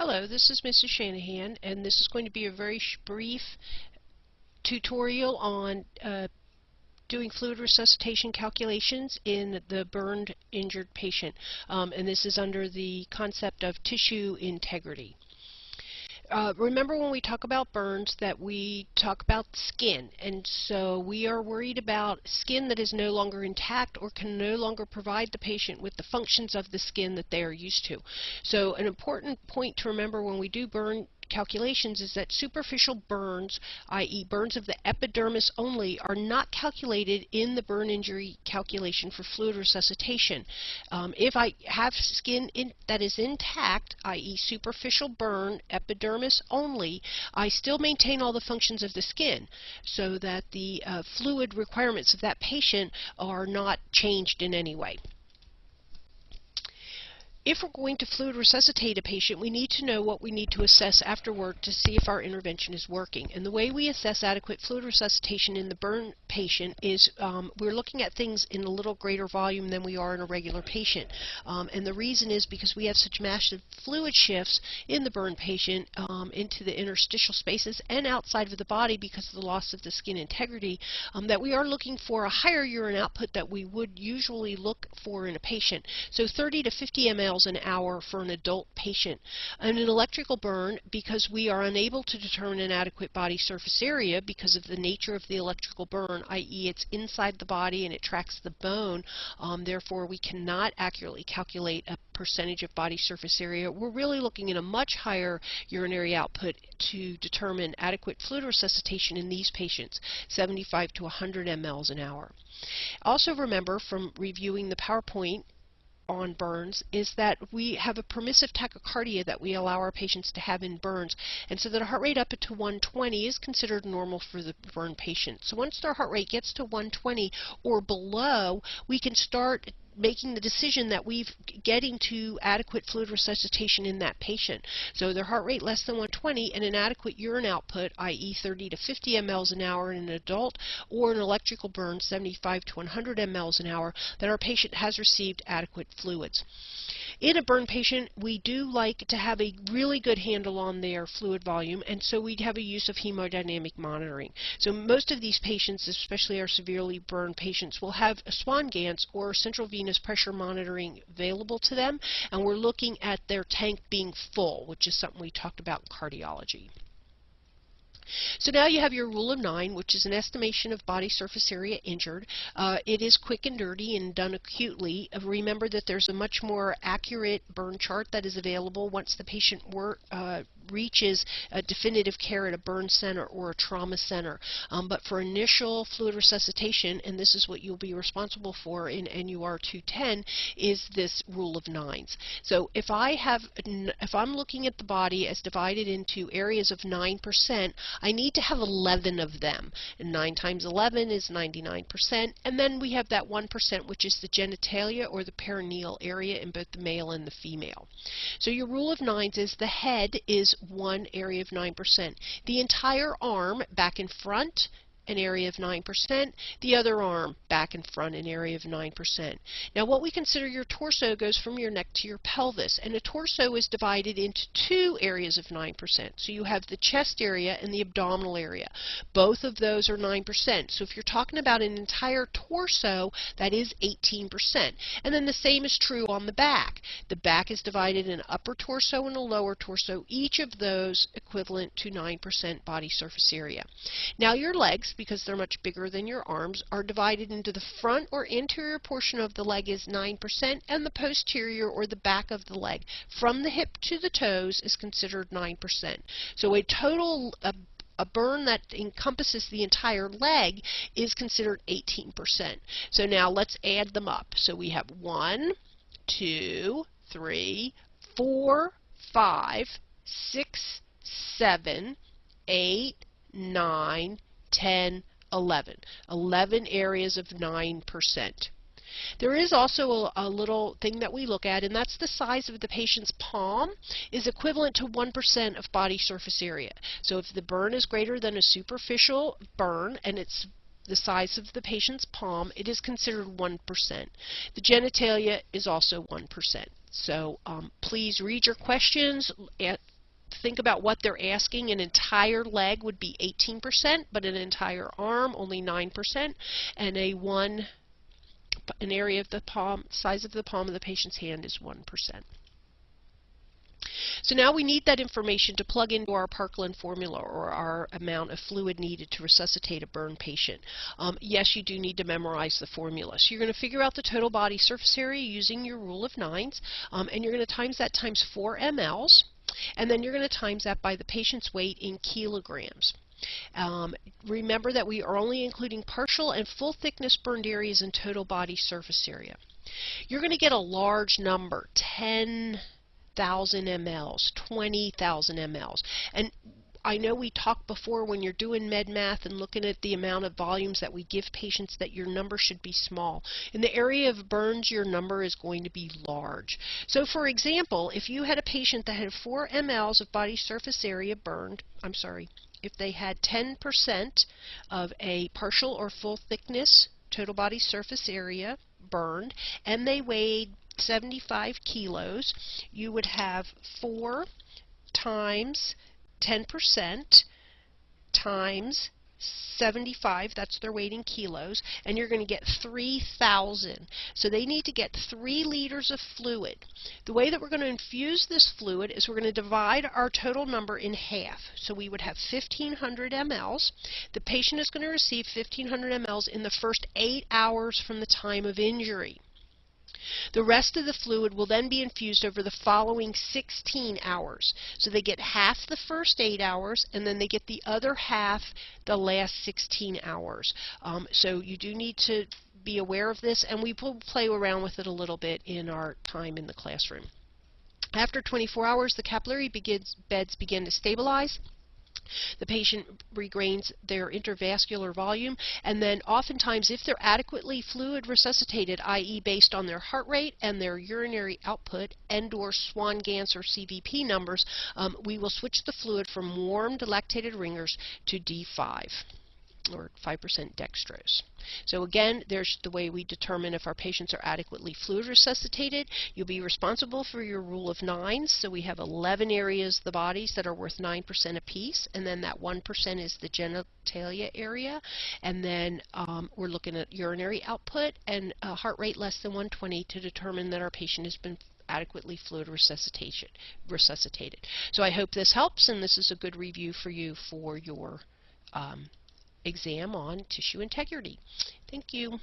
Hello, this is Mrs. Shanahan, and this is going to be a very brief tutorial on uh, doing fluid resuscitation calculations in the burned injured patient. Um, and this is under the concept of tissue integrity. Uh, remember when we talk about burns that we talk about skin and so we are worried about skin that is no longer intact or can no longer provide the patient with the functions of the skin that they are used to. So an important point to remember when we do burn calculations is that superficial burns, i.e. burns of the epidermis only, are not calculated in the burn injury calculation for fluid resuscitation. Um, if I have skin in, that is intact, i.e. superficial burn, epidermis only, I still maintain all the functions of the skin so that the uh, fluid requirements of that patient are not changed in any way. If we're going to fluid resuscitate a patient, we need to know what we need to assess afterward to see if our intervention is working. And the way we assess adequate fluid resuscitation in the burn patient is um, we're looking at things in a little greater volume than we are in a regular patient. Um, and the reason is because we have such massive fluid shifts in the burn patient um, into the interstitial spaces and outside of the body because of the loss of the skin integrity um, that we are looking for a higher urine output that we would usually look for in a patient. So 30 to 50 ml miles an hour for an adult patient. And an electrical burn, because we are unable to determine an adequate body surface area because of the nature of the electrical burn, i.e. it's inside the body and it tracks the bone, um, therefore we cannot accurately calculate a percentage of body surface area. We're really looking at a much higher urinary output to determine adequate fluid resuscitation in these patients, 75 to 100 mLs an hour. Also remember from reviewing the PowerPoint on burns is that we have a permissive tachycardia that we allow our patients to have in burns. And so that a heart rate up to 120 is considered normal for the burn patient. So once their heart rate gets to 120 or below, we can start making the decision that we've getting to adequate fluid resuscitation in that patient. So their heart rate less than 120 and an adequate urine output, i.e. 30 to 50 mLs an hour in an adult, or an electrical burn 75 to 100 mLs an hour, that our patient has received adequate fluids. In a burn patient, we do like to have a really good handle on their fluid volume, and so we have a use of hemodynamic monitoring. So most of these patients, especially our severely burned patients, will have a Swan-Ganz or central venous pressure monitoring available to them, and we're looking at their tank being full, which is something we talked about in cardiology. So now you have your rule of nine, which is an estimation of body surface area injured. Uh, it is quick and dirty and done acutely. Uh, remember that there's a much more accurate burn chart that is available once the patient were, uh, reaches a definitive care at a burn center or a trauma center. Um, but for initial fluid resuscitation, and this is what you'll be responsible for in NUR 210, is this rule of nines. So if I have, if I'm looking at the body as divided into areas of 9%, I need to have 11 of them. And 9 times 11 is 99%, and then we have that 1% which is the genitalia or the perineal area in both the male and the female. So your rule of nines is the head is one area of 9%. The entire arm back in front an area of 9%, the other arm back and front an area of 9%. Now what we consider your torso goes from your neck to your pelvis and a torso is divided into two areas of 9%. So you have the chest area and the abdominal area. Both of those are 9%. So if you're talking about an entire torso, that is 18%. And then the same is true on the back. The back is divided in upper torso and a lower torso, each of those equivalent to 9% body surface area. Now your legs, because they're much bigger than your arms, are divided into the front or anterior portion of the leg is 9% and the posterior or the back of the leg from the hip to the toes is considered 9%. So a total a, a burn that encompasses the entire leg is considered 18%. So now let's add them up. So we have 1, 2, 3, 4, 5, 6, 7, 8, 9, 10, 11. 11 areas of 9%. There is also a, a, little thing that we look at, and that's the size of the patient's palm is equivalent to 1% of body surface area. So if the burn is greater than a superficial burn, and it's the size of the patient's palm, it is considered 1%. The genitalia is also 1%. So um, please read your questions, think about what they're asking, an entire leg would be 18%, but an entire arm only 9%, and a one an area of the palm, size of the palm of the patient's hand is 1%. So now we need that information to plug into our Parkland formula or our amount of fluid needed to resuscitate a burn patient. Um, yes, you do need to memorize the formula. So you're going to figure out the total body surface area using your rule of nines, um, and you're going to times that times 4 mLs, and then you're going to times that by the patient's weight in kilograms. Um, remember that we are only including partial and full thickness burned areas in total body surface area. You're going to get a large number, 10,000 mLs, 20,000 mLs. And I know we talked before when you're doing med math and looking at the amount of volumes that we give patients that your number should be small. In the area of burns, your number is going to be large. So for example, if you had a patient that had 4 mLs of body surface area burned, I'm sorry, if they had 10% of a partial or full thickness total body surface area burned, and they weighed 75 kilos, you would have 4 times 10% times 75, that's their weight in kilos, and you're going to get 3,000. So they need to get 3 liters of fluid. The way that we're going to infuse this fluid is we're going to divide our total number in half. So we would have 1,500 mLs. The patient is going to receive 1,500 mLs in the first 8 hours from the time of injury. The rest of the fluid will then be infused over the following 16 hours. So they get half the first 8 hours and then they get the other half the last 16 hours. Um, so you do need to be aware of this and we will play around with it a little bit in our time in the classroom. After 24 hours, the capillary begins, beds begin to stabilize. The patient regains their intravascular volume, and then oftentimes if they're adequately fluid resuscitated, i.e. based on their heart rate and their urinary output and or Swan-Ganz or CVP numbers, um, we will switch the fluid from warmed lactated Ringer's to D5 or 5% dextrose. So again, there's the way we determine if our patients are adequately fluid resuscitated. You'll be responsible for your rule of nines. So we have 11 areas of the bodies that are worth 9% apiece, and then that 1% is the genitalia area. And then um, we're looking at urinary output and a heart rate less than 120 to determine that our patient has been adequately fluid resuscitation resuscitated. So I hope this helps, and this is a good review for you for your um, exam on tissue integrity. Thank you.